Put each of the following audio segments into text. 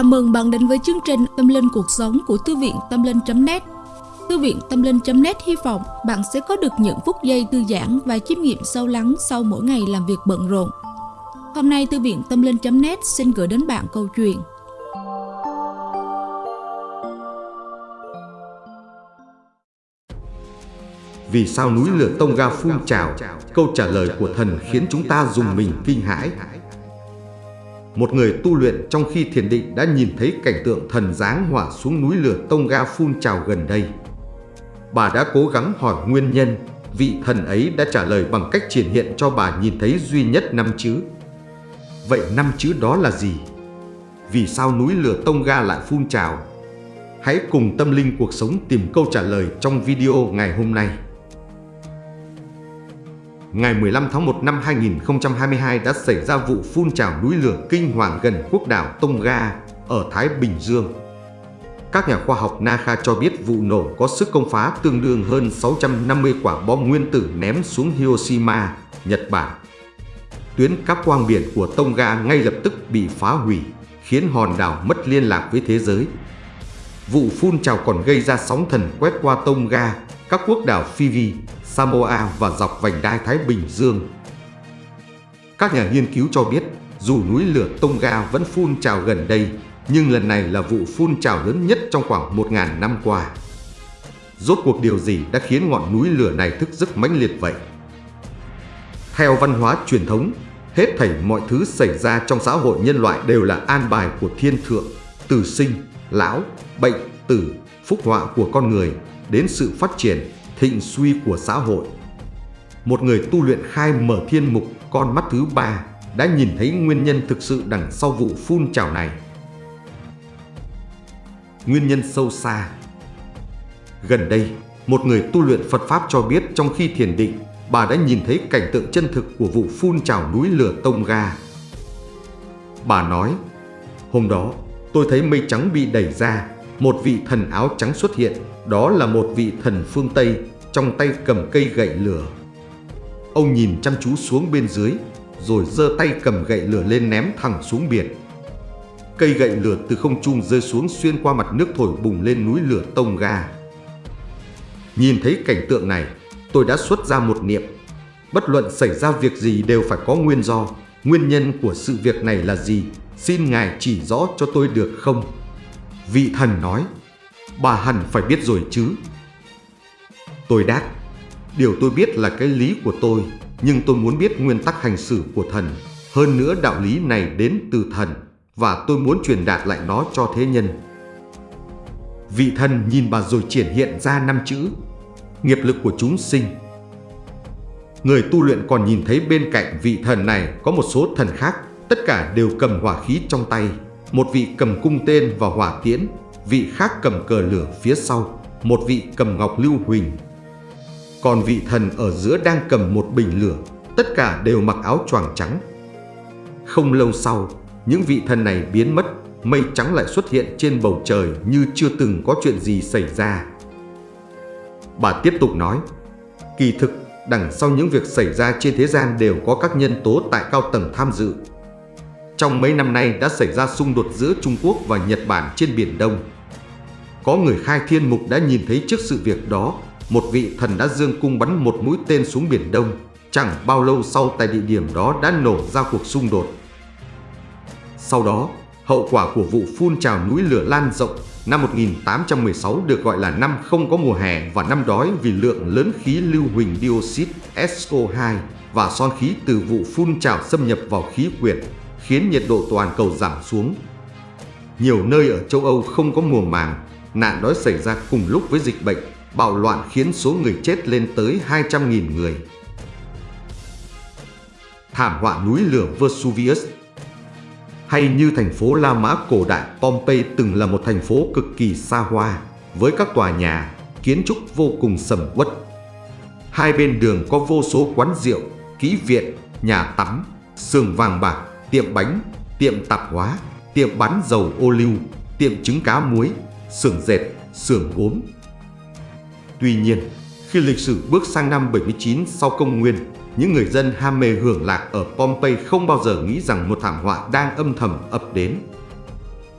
Chào mừng bạn đến với chương trình Tâm Linh Cuộc Sống của Thư viện Tâm Linh.net Thư viện Tâm Linh.net hy vọng bạn sẽ có được những phút giây thư giãn và chiêm nghiệm sâu lắng sau mỗi ngày làm việc bận rộn. Hôm nay, Thư viện Tâm Linh.net xin gửi đến bạn câu chuyện Vì sao núi lửa tông ga phun trào? Câu trả lời của thần khiến chúng ta dùng mình kinh hãi. Một người tu luyện trong khi thiền định đã nhìn thấy cảnh tượng thần giáng hỏa xuống núi lửa tông ga phun trào gần đây. Bà đã cố gắng hỏi nguyên nhân, vị thần ấy đã trả lời bằng cách triển hiện cho bà nhìn thấy duy nhất năm chữ. Vậy năm chữ đó là gì? Vì sao núi lửa tông ga lại phun trào? Hãy cùng tâm linh cuộc sống tìm câu trả lời trong video ngày hôm nay ngày 15 tháng 1 năm 2022 đã xảy ra vụ phun trào núi lửa kinh hoàng gần quốc đảo Tonga ở Thái Bình Dương. Các nhà khoa học NASA cho biết vụ nổ có sức công phá tương đương hơn 650 quả bom nguyên tử ném xuống Hiroshima, Nhật Bản. Tuyến cáp quang biển của Tonga ngay lập tức bị phá hủy, khiến hòn đảo mất liên lạc với thế giới. Vụ phun trào còn gây ra sóng thần quét qua Tonga, các quốc đảo Fiji, Samoa và dọc vành đai Thái Bình Dương. Các nhà nghiên cứu cho biết, dù núi lửa Tonga vẫn phun trào gần đây, nhưng lần này là vụ phun trào lớn nhất trong khoảng 1.000 năm qua. Rốt cuộc điều gì đã khiến ngọn núi lửa này thức giấc mãnh liệt vậy? Theo văn hóa truyền thống, hết thảy mọi thứ xảy ra trong xã hội nhân loại đều là an bài của thiên thượng, từ sinh, lão, bệnh, tử, phúc họa của con người, đến sự phát triển, thịnh suy của xã hội. Một người tu luyện khai mở thiên mục con mắt thứ ba đã nhìn thấy nguyên nhân thực sự đằng sau vụ phun trào này. Nguyên nhân sâu xa Gần đây, một người tu luyện Phật Pháp cho biết trong khi thiền định, bà đã nhìn thấy cảnh tượng chân thực của vụ phun trào núi lửa Tông Ga. Bà nói, hôm đó tôi thấy mây trắng bị đẩy ra, một vị thần áo trắng xuất hiện, đó là một vị thần phương Tây trong tay cầm cây gậy lửa. Ông nhìn chăm chú xuống bên dưới, rồi giơ tay cầm gậy lửa lên ném thẳng xuống biển. Cây gậy lửa từ không trung rơi xuống xuyên qua mặt nước thổi bùng lên núi lửa tông ga. Nhìn thấy cảnh tượng này, tôi đã xuất ra một niệm. Bất luận xảy ra việc gì đều phải có nguyên do. Nguyên nhân của sự việc này là gì? Xin Ngài chỉ rõ cho tôi được không? Vị thần nói, bà hẳn phải biết rồi chứ. Tôi đáp, điều tôi biết là cái lý của tôi, nhưng tôi muốn biết nguyên tắc hành xử của thần. Hơn nữa đạo lý này đến từ thần, và tôi muốn truyền đạt lại nó cho thế nhân. Vị thần nhìn bà rồi triển hiện ra năm chữ, nghiệp lực của chúng sinh. Người tu luyện còn nhìn thấy bên cạnh vị thần này có một số thần khác, tất cả đều cầm hỏa khí trong tay. Một vị cầm cung tên và hỏa tiễn, vị khác cầm cờ lửa phía sau, một vị cầm ngọc lưu huỳnh còn vị thần ở giữa đang cầm một bình lửa, tất cả đều mặc áo choàng trắng. Không lâu sau, những vị thần này biến mất, mây trắng lại xuất hiện trên bầu trời như chưa từng có chuyện gì xảy ra. Bà tiếp tục nói, kỳ thực đằng sau những việc xảy ra trên thế gian đều có các nhân tố tại cao tầng tham dự. Trong mấy năm nay đã xảy ra xung đột giữa Trung Quốc và Nhật Bản trên Biển Đông. Có người khai thiên mục đã nhìn thấy trước sự việc đó một vị thần đã dương cung bắn một mũi tên xuống Biển Đông. Chẳng bao lâu sau tại địa điểm đó đã nổ ra cuộc xung đột. Sau đó, hậu quả của vụ phun trào núi lửa lan rộng năm 1816 được gọi là năm không có mùa hè và năm đói vì lượng lớn khí lưu huỳnh dioxide SO2 và son khí từ vụ phun trào xâm nhập vào khí quyển, khiến nhiệt độ toàn cầu giảm xuống. Nhiều nơi ở châu Âu không có mùa màng, nạn đói xảy ra cùng lúc với dịch bệnh bạo loạn khiến số người chết lên tới 200.000 người. Thảm họa núi lửa Vesuvius Hay như thành phố La Mã cổ đại Pompeii từng là một thành phố cực kỳ xa hoa, với các tòa nhà, kiến trúc vô cùng sầm uất. Hai bên đường có vô số quán rượu, kỹ viện, nhà tắm, sườn vàng bạc, tiệm bánh, tiệm tạp hóa, tiệm bán dầu ô liu, tiệm trứng cá muối, xưởng dệt, xưởng gốm, Tuy nhiên, khi lịch sử bước sang năm 79 sau công nguyên, những người dân ham mê hưởng lạc ở Pompeii không bao giờ nghĩ rằng một thảm họa đang âm thầm ập đến.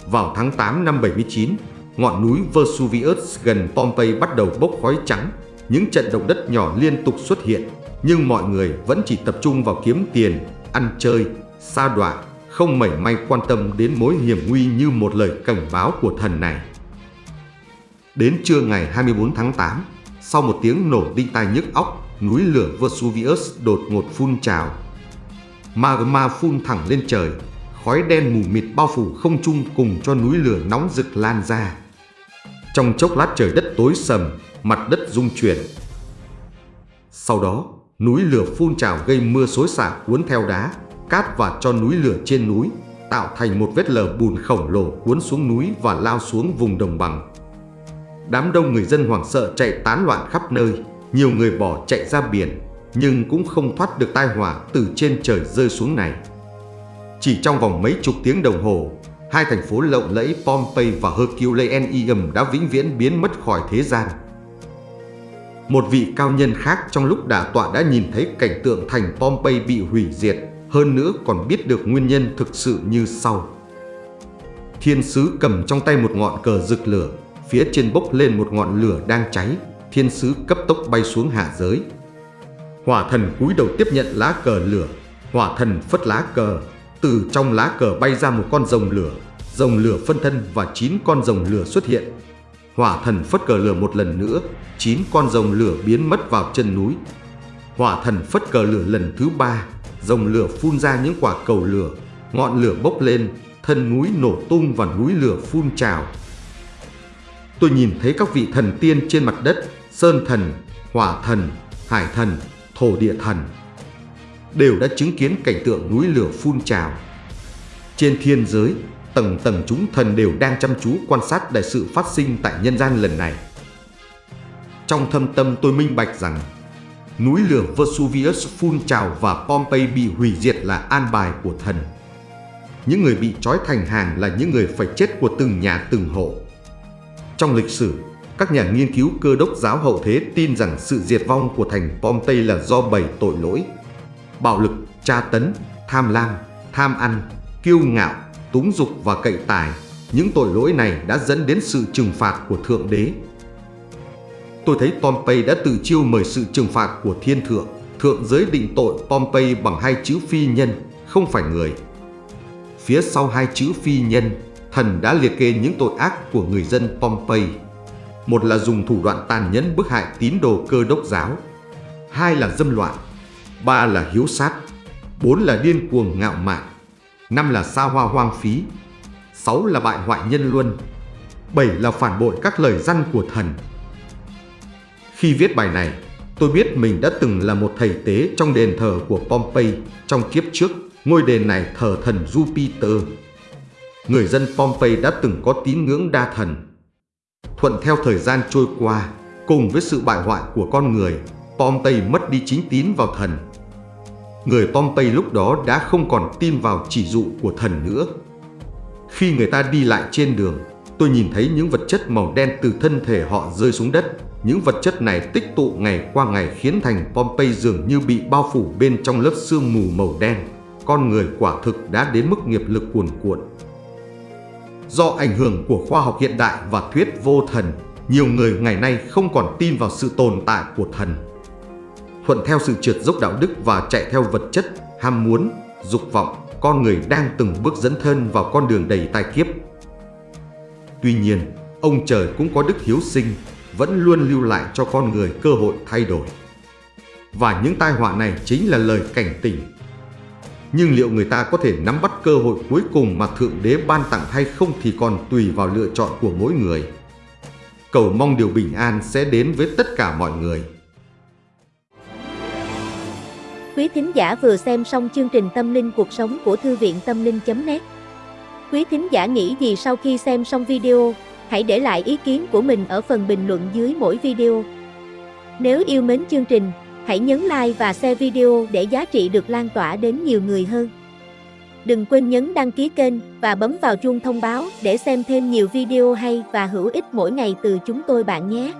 Vào tháng 8 năm 79, ngọn núi Vesuvius gần Pompeii bắt đầu bốc khói trắng. Những trận động đất nhỏ liên tục xuất hiện, nhưng mọi người vẫn chỉ tập trung vào kiếm tiền, ăn chơi, xa đọa, không mảy may quan tâm đến mối hiểm nguy như một lời cảnh báo của thần này. Đến trưa ngày 24 tháng 8, sau một tiếng nổ đinh tai nhức óc, núi lửa Vesuvius đột ngột phun trào. Magma phun thẳng lên trời, khói đen mù mịt bao phủ không trung cùng cho núi lửa nóng rực lan ra. Trong chốc lát trời đất tối sầm, mặt đất rung chuyển. Sau đó, núi lửa phun trào gây mưa xối xả cuốn theo đá, cát và cho núi lửa trên núi, tạo thành một vết lở bùn khổng lồ cuốn xuống núi và lao xuống vùng đồng bằng. Đám đông người dân hoảng sợ chạy tán loạn khắp nơi, nhiều người bỏ chạy ra biển, nhưng cũng không thoát được tai họa từ trên trời rơi xuống này. Chỉ trong vòng mấy chục tiếng đồng hồ, hai thành phố lộng lẫy Pompeii và Herculaneum đã vĩnh viễn biến mất khỏi thế gian. Một vị cao nhân khác trong lúc đả tọa đã nhìn thấy cảnh tượng thành Pompeii bị hủy diệt, hơn nữa còn biết được nguyên nhân thực sự như sau. Thiên sứ cầm trong tay một ngọn cờ rực lửa, phía trên bốc lên một ngọn lửa đang cháy, thiên sứ cấp tốc bay xuống hạ giới. Hỏa thần cúi đầu tiếp nhận lá cờ lửa, hỏa thần phất lá cờ, từ trong lá cờ bay ra một con rồng lửa, rồng lửa phân thân và 9 con rồng lửa xuất hiện. Hỏa thần phất cờ lửa một lần nữa, 9 con rồng lửa biến mất vào chân núi. Hỏa thần phất cờ lửa lần thứ ba, rồng lửa phun ra những quả cầu lửa, ngọn lửa bốc lên, thân núi nổ tung và núi lửa phun trào. Tôi nhìn thấy các vị thần tiên trên mặt đất, sơn thần, hỏa thần, hải thần, thổ địa thần, đều đã chứng kiến cảnh tượng núi lửa phun trào. Trên thiên giới, tầng tầng chúng thần đều đang chăm chú quan sát đại sự phát sinh tại nhân gian lần này. Trong thâm tâm tôi minh bạch rằng núi lửa Vesuvius phun trào và Pompeii bị hủy diệt là an bài của thần. Những người bị trói thành hàng là những người phải chết của từng nhà từng hộ. Trong lịch sử, các nhà nghiên cứu cơ đốc giáo hậu thế tin rằng sự diệt vong của thành Pompeii là do bảy tội lỗi bạo lực, tra tấn, tham lam, tham ăn, kiêu ngạo, túng dục và cậy tài. Những tội lỗi này đã dẫn đến sự trừng phạt của Thượng Đế. Tôi thấy Pompey đã tự chiêu mời sự trừng phạt của thiên thượng. Thượng giới định tội Pompey bằng hai chữ phi nhân, không phải người. Phía sau hai chữ phi nhân, thần đã liệt kê những tội ác của người dân Pompeii. Một là dùng thủ đoạn tàn nhẫn bức hại tín đồ cơ đốc giáo. Hai là dâm loạn, ba là hiếu sát, bốn là điên cuồng ngạo mạn, năm là xa hoa hoang phí, sáu là bại hoại nhân luân, bảy là phản bội các lời răn của thần. Khi viết bài này, tôi biết mình đã từng là một thầy tế trong đền thờ của Pompeii trong kiếp trước, ngôi đền này thờ thần Jupiter. Người dân Pompeii đã từng có tín ngưỡng đa thần. Thuận theo thời gian trôi qua, cùng với sự bại hoại của con người, Pompeii mất đi chính tín vào thần người Pompeii lúc đó đã không còn tin vào chỉ dụ của thần nữa. Khi người ta đi lại trên đường, tôi nhìn thấy những vật chất màu đen từ thân thể họ rơi xuống đất. Những vật chất này tích tụ ngày qua ngày khiến thành Pompeii dường như bị bao phủ bên trong lớp sương mù màu đen. Con người quả thực đã đến mức nghiệp lực cuồn cuộn. Do ảnh hưởng của khoa học hiện đại và thuyết vô thần, nhiều người ngày nay không còn tin vào sự tồn tại của thần thuận theo sự trượt dốc đạo đức và chạy theo vật chất, ham muốn, dục vọng, con người đang từng bước dẫn thân vào con đường đầy tai kiếp. Tuy nhiên, ông trời cũng có đức hiếu sinh, vẫn luôn lưu lại cho con người cơ hội thay đổi. Và những tai họa này chính là lời cảnh tỉnh. Nhưng liệu người ta có thể nắm bắt cơ hội cuối cùng mà Thượng Đế ban tặng hay không thì còn tùy vào lựa chọn của mỗi người. Cầu mong điều bình an sẽ đến với tất cả mọi người. Quý thính giả vừa xem xong chương trình Tâm linh cuộc sống của Thư viện Tâm linh.net Quý thính giả nghĩ gì sau khi xem xong video, hãy để lại ý kiến của mình ở phần bình luận dưới mỗi video. Nếu yêu mến chương trình, hãy nhấn like và share video để giá trị được lan tỏa đến nhiều người hơn. Đừng quên nhấn đăng ký kênh và bấm vào chuông thông báo để xem thêm nhiều video hay và hữu ích mỗi ngày từ chúng tôi bạn nhé.